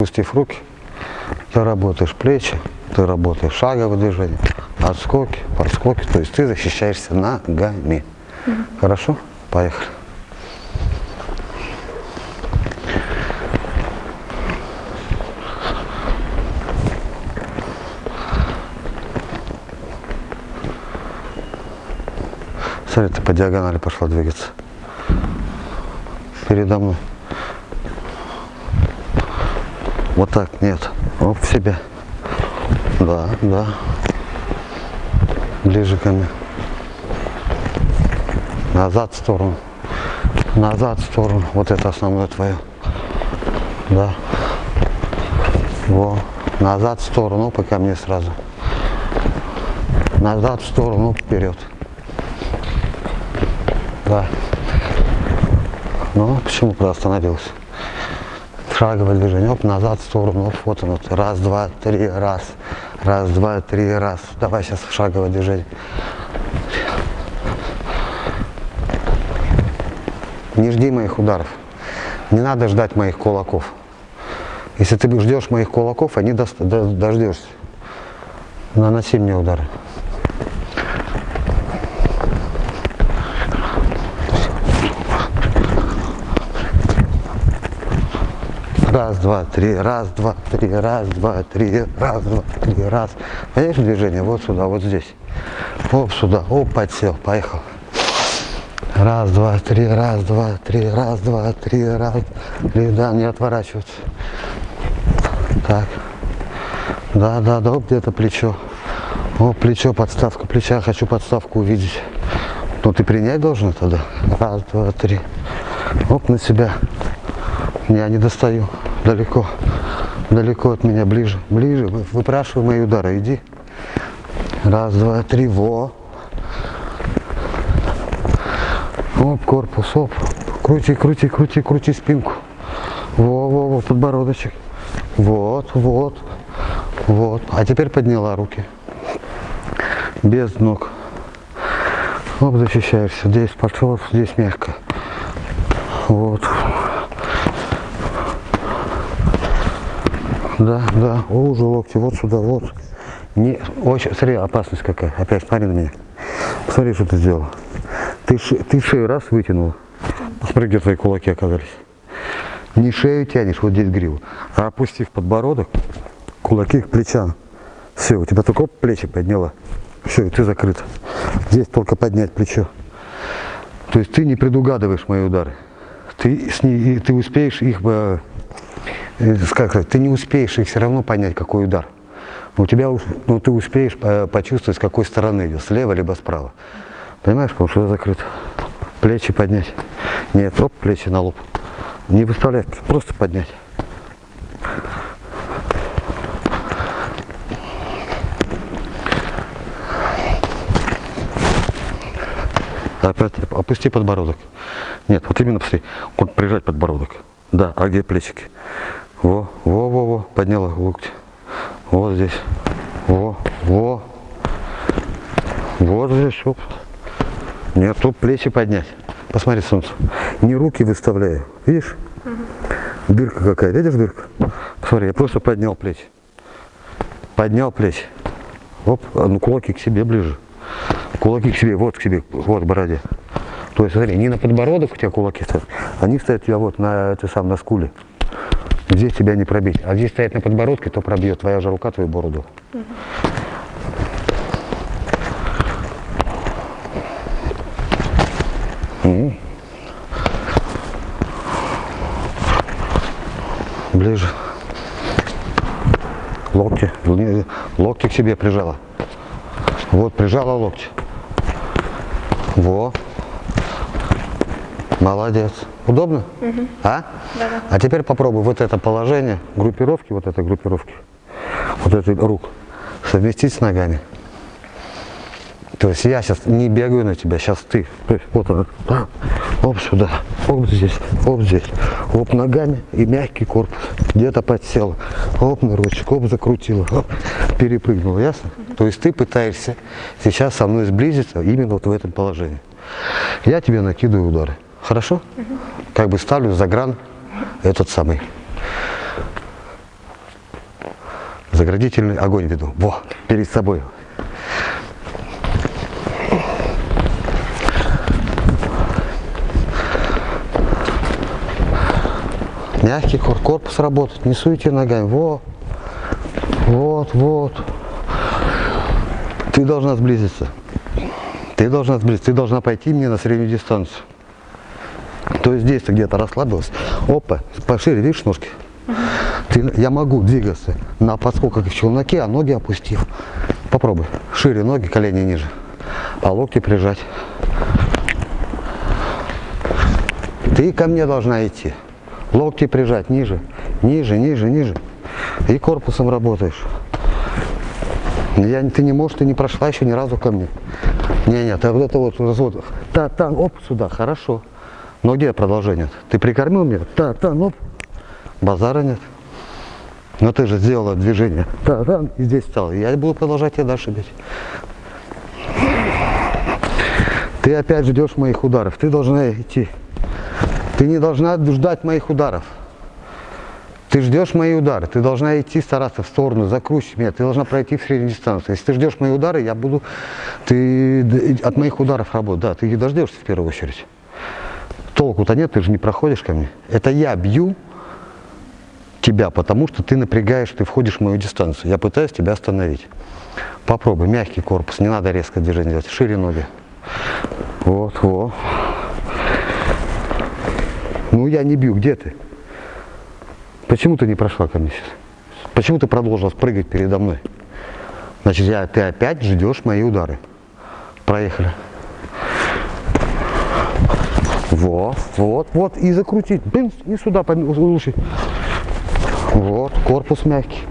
Пустив руки, ты работаешь плечи, ты работаешь шаговые движения, отскоки, подскоки, то есть ты защищаешься ногами. Хорошо? Поехали. Смотри, ты по диагонали пошла двигаться. Передо мной. Вот так, нет. Оп, в себя. Да, да. Ближе ко мне. Назад в сторону. Назад в сторону. Вот это основное твое. Да. Во. Назад в сторону, пока мне сразу. Назад в сторону, вперед. Да. Ну, почему куда остановился? Шаговое движение, оп, назад в сторону, оп, вот оно. Раз, два, три, раз. Раз, два, три, раз. Давай сейчас шаговое движение. Не жди моих ударов. Не надо ждать моих кулаков. Если ты ждешь моих кулаков, они до, до, дождешься. Наноси мне удары. Раз, два, три, раз, два, три, раз, два, три, раз, два, три, раз. Понимаешь движение? Вот сюда, вот здесь. Оп, сюда, оп, подсел, поехал. Раз, два, три, раз, два, три, раз, два, три, раз, три, да, не отворачиваться. Так. Да, да, да, где-то плечо. О, плечо, подставка плеча, хочу подставку увидеть. Ну, ты принять должен тогда. Раз, два, три. Оп, на себя. Я не достаю. Далеко. Далеко от меня, ближе. Ближе. Выпрашивай мои удары. Иди. Раз, два, три. Во. Оп, корпус, оп. Крути, крути, крути, крути спинку. Во, во, во, подбородочек. Вот, вот, вот. А теперь подняла руки. Без ног. Оп, защищаешься. Здесь пошел, здесь мягко. Вот. Да, да. О, уже локти. Вот сюда, вот. Не, очень, смотри, опасность какая. Опять смотри на меня. Посмотри, что ты сделал. Ты, ты шею раз вытянул. Посмотри, где твои кулаки оказались. Не шею тянешь, вот здесь гриву, а опустив подбородок, кулаки к плечам. Все, у тебя только оп, плечи подняла. Все, и ты закрыт. Здесь только поднять плечо. То есть ты не предугадываешь мои удары. Ты, с ней, ты успеешь их, э, сказать, ты не успеешь их все равно понять, какой удар. У тебя, ну, ты успеешь почувствовать, с какой стороны идет, слева либо справа. Понимаешь, потому что закрыт. Плечи поднять. Нет, оп, плечи на лоб. Не выставлять, просто поднять. Опять опусти подбородок. Нет, вот именно посмотри. Вот прижать подбородок. Да, а где плечики? Во, во, во, во, подняла локти. Вот здесь. Во, во. Вот здесь, оп. Нет, тут плечи поднять. Посмотри, солнце. Не руки выставляю. Видишь? Угу. Дырка какая. Видишь дырка? Посмотри, я просто поднял плечи. Поднял плечи. Оп, а ну кулаки к себе ближе. Кулаки к себе, вот к себе, вот к бороде. То есть, смотри, не на подбородок у тебя кулаки стоят, они стоят у тебя вот на, это сам, на скуле. Здесь тебя не пробить. А здесь стоять на подбородке, то пробьет твоя же рука твою бороду. Угу. Ближе. Локти. Локти к себе прижала. Вот, прижала локти. Во. Молодец. Удобно? Угу. А? Да, да. А теперь попробуй вот это положение, группировки, вот этой группировки, вот этой рук, совместить с ногами. То есть я сейчас не бегаю на тебя, сейчас ты. То есть вот он, оп сюда, оп здесь, оп здесь, оп ногами и мягкий корпус. Где-то подсел, оп на ручку, оп закрутила, оп, перепрыгнула, ясно? Угу. То есть ты пытаешься сейчас со мной сблизиться именно вот в этом положении. Я тебе накидываю удары. Хорошо? Угу. Как бы ставлю за гран этот самый. Заградительный огонь веду. Во, перед собой. Мягкий корпус работает, не суйте ногами. Во, вот, вот. Ты должна сблизиться. Ты должна сблизиться. Ты должна пойти мне на среднюю дистанцию. То есть здесь ты где-то расслабилась. Опа, пошире, видишь ножки? Ты, я могу двигаться на подскоках в челноке, а ноги опустив. Попробуй. Шире ноги, колени ниже. А локти прижать. Ты ко мне должна идти. Локти прижать ниже, ниже, ниже, ниже. И корпусом работаешь. Я, ты не можешь, ты не прошла еще ни разу ко мне. Не, нет, а вот это вот развод. Та, та, оп, сюда, хорошо. Но где продолжение? Ты прикормил меня? Та, та, оп. Базара нет. Но ты же сделала движение. Та, та, и здесь стал. Я буду продолжать тебя дальше бить. Ты опять ждешь моих ударов. Ты должна идти. Ты не должна ждать моих ударов. Ты ждешь мои удары, ты должна идти, стараться в сторону, закручивать меня, ты должна пройти в среднюю дистанцию. Если ты ждешь мои удары, я буду, ты от моих ударов работать, да, ты их дождешься в первую очередь. Толку-то нет, ты же не проходишь ко мне. Это я бью тебя, потому что ты напрягаешь, ты входишь в мою дистанцию. Я пытаюсь тебя остановить. Попробуй, мягкий корпус, не надо резко движение делать, шире ноги. Вот, вот. Ну я не бью, где ты? Почему ты не прошла ко мне сейчас? Почему ты продолжила прыгать передо мной? Значит, я, ты опять ждешь мои удары. Проехали. Вот, вот, вот, и закрутить. Блин, и сюда лучше. Вот, корпус мягкий.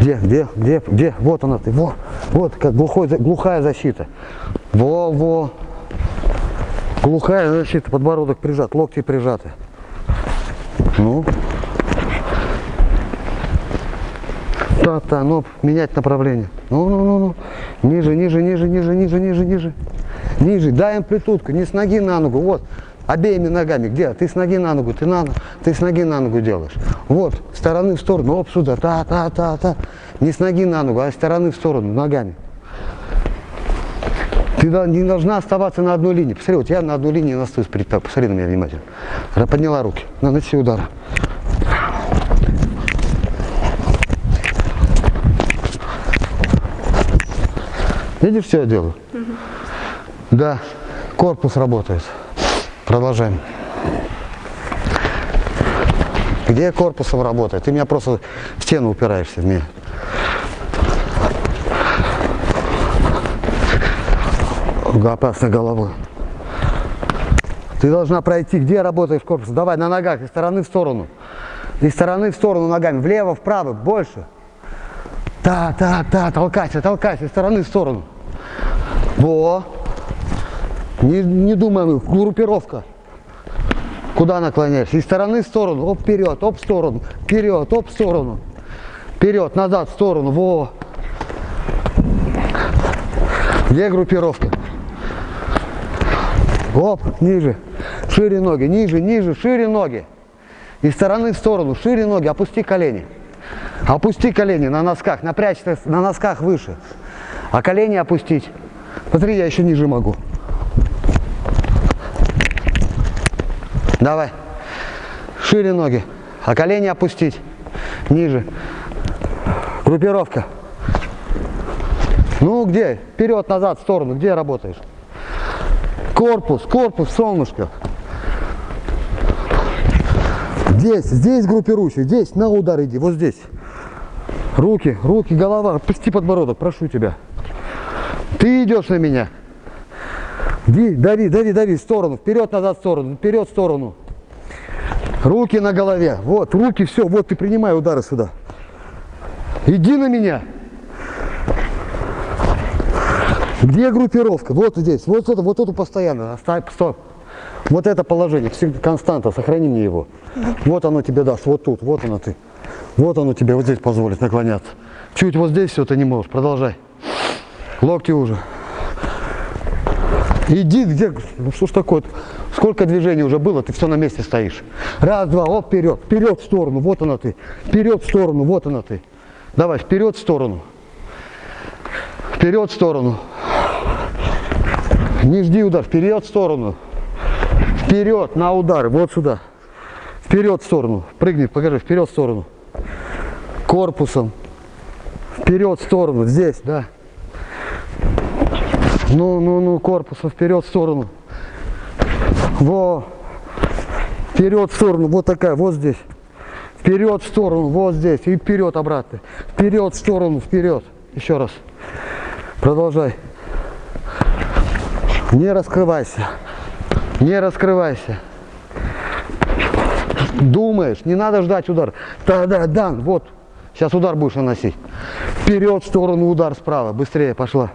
Где, где, где, где? Вот она ты, вот, вот, как глухой, глухая защита. Во, во. Глухая защита, подбородок прижат, локти прижаты. Ну. Та-та, ну, менять направление. Ну, ну, ну, ну. Ниже, ниже, ниже, ниже, ниже, ниже, ниже. Ниже. Дай амплитудку, не с ноги на ногу. Вот. Обеими ногами. Где? Ты с ноги на ногу, ты, на, ты с ноги на ногу делаешь. Вот, стороны в сторону, оп, сюда, та-та-та-та. Не с ноги на ногу, а стороны в сторону, ногами. Ты не должна оставаться на одной линии. Посмотри, вот я на одной линии настаюсь. Посмотри на меня внимательно. Подняла руки. Наноси удар. Видишь, что я делаю? Угу. Да, корпус работает. Продолжаем. Где корпусом работает? Ты меня просто в стену упираешься в меня. опасно головой. Ты должна пройти, где работаешь корпус. Давай на ногах, из стороны в сторону. Из стороны в сторону ногами, влево, вправо, больше. Да, да, да, толкайся, толкайся, из стороны в сторону. Во. Не, не думаем, группировка. Куда наклоняешься? Из стороны в сторону, оп, вперед, оп, в сторону, вперед, оп, в сторону. Вперед, назад, в сторону, во. Где группировка? Оп, ниже. Шире ноги, ниже, ниже, шире ноги. Из стороны в сторону, шире ноги, опусти колени. Опусти колени на носках, напрячься на носках выше. А колени опустить. Смотри, я еще ниже могу. Давай. Шире ноги. А колени опустить. Ниже. Группировка. Ну где? Вперед, назад, в сторону. Где работаешь? Корпус, корпус, солнышко. Здесь, здесь группируйся, здесь на удар иди, вот здесь. Руки, руки, голова, отпусти подбородок, прошу тебя. Ты идешь на меня. Дави, дави, дави, дави, в сторону, вперед, назад, в сторону, вперед, в сторону. Руки на голове, вот, руки, все, вот ты принимай удары сюда. Иди на меня. Где группировка? Вот здесь. Вот это, вот эту постоянно. Оставь, стоп. Вот это положение, всегда константа, сохрани мне его. Вот оно тебе даст, вот тут, вот оно ты. Вот оно тебе вот здесь позволит наклоняться. Чуть вот здесь все ты не можешь, продолжай. Локти уже. Иди, где, ну что ж такое, Сколько движений уже было, ты все на месте стоишь. Раз, два, оп, вперед, вперед в сторону, вот она ты. Вперед в сторону, вот она ты. Давай, вперед в сторону. Вперед в сторону. Не жди удар, вперед в сторону. Вперед на удар, вот сюда. Вперед в сторону. Прыгни, покажи, вперед в сторону. Корпусом. Вперед в сторону, здесь, да. Ну, ну, ну, корпусом вперед в сторону. Во. Вперед в сторону, вот такая, вот здесь. Вперед в сторону, вот здесь. И вперед обратно. Вперед в сторону, вперед. Еще раз. Продолжай. Не раскрывайся. Не раскрывайся. Думаешь, не надо ждать удар. Да-да, дан, вот. Сейчас удар будешь наносить. Вперед в сторону, удар справа. Быстрее, пошла.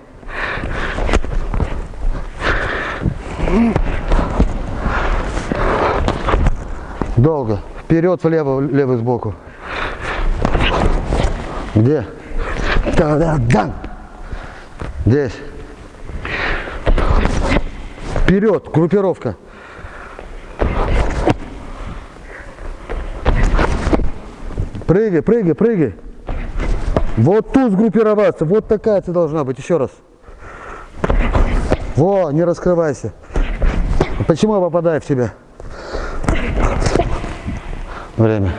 Долго. Вперед, влево, левый сбоку. Где? Да-да, дан. Здесь. Вперед, группировка. Прыгай, прыгай, прыгай. Вот тут сгруппироваться. Вот такая ты должна быть. Еще раз. Во, не раскрывайся. Почему я попадаю в тебя? Время.